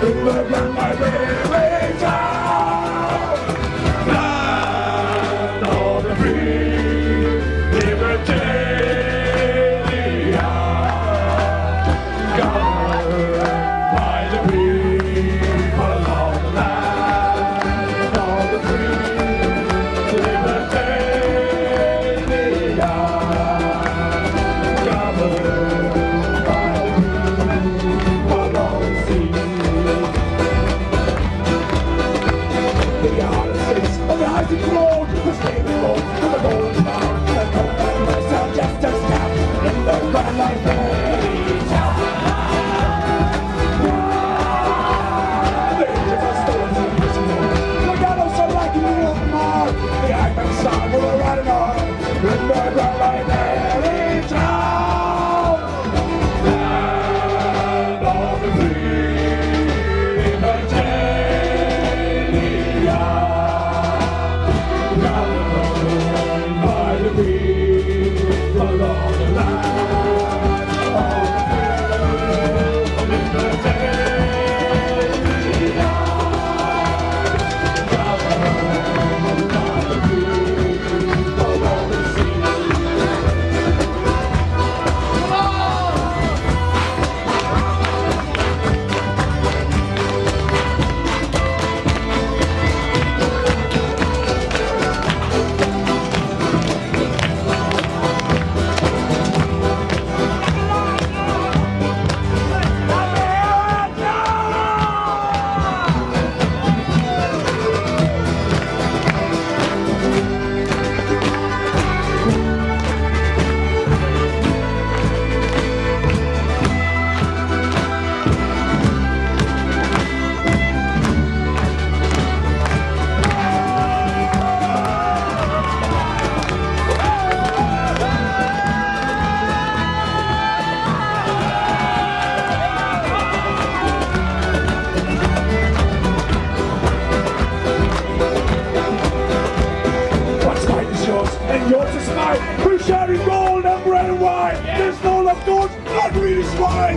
Bye-bye. face of the icy of the steaming boat, and the shall gold and red and wine. There's no love goes, not really swine.